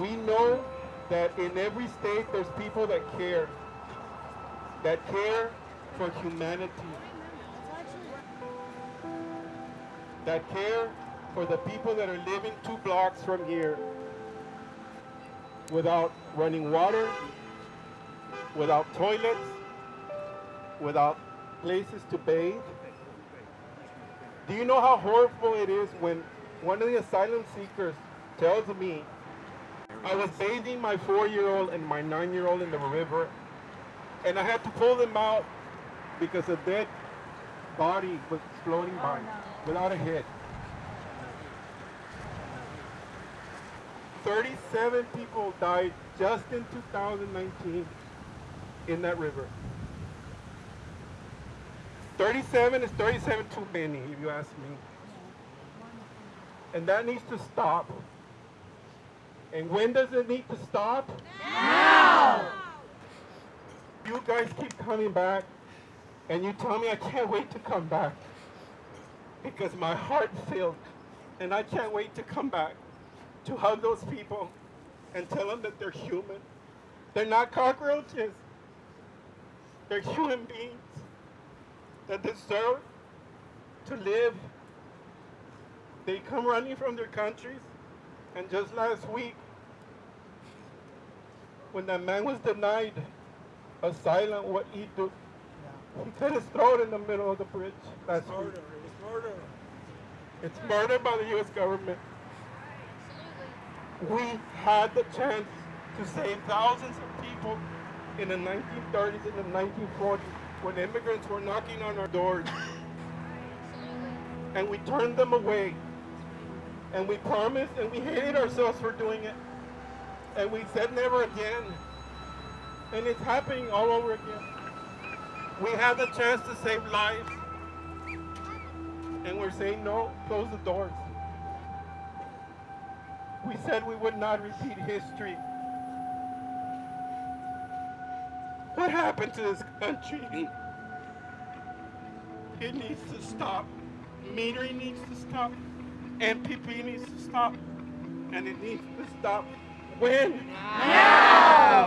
we know that in every state there's people that care, that care for humanity, that care for the people that are living two blocks from here without running water, without toilets, without places to bathe. Do you know how horrible it is when one of the asylum seekers tells me, I was bathing my four-year-old and my nine-year-old in the river, and I had to pull them out because a dead body was floating oh, by without a head. 37 people died just in 2019 in that river. 37 is 37 too many, if you ask me. And that needs to stop. And when does it need to stop? Now! You guys keep coming back, and you tell me I can't wait to come back. Because my heart filled, and I can't wait to come back to hug those people and tell them that they're human. They're not cockroaches. They're human beings that deserve to live. They come running from their countries. And just last week, when that man was denied asylum, what he did, he cut his throat in the middle of the bridge last Murder. week. It's murder. It's murder by the U.S. government. We had the chance to save thousands of people in the 1930s and the 1940s when immigrants were knocking on our doors. And we turned them away. And we promised and we hated ourselves for doing it. And we said never again. And it's happening all over again. We had the chance to save lives. And we're saying no, close the doors. We said we would not repeat history. What happened to this country? It needs to stop. Metering needs to stop. MPP needs to stop. And it needs to stop when? Now!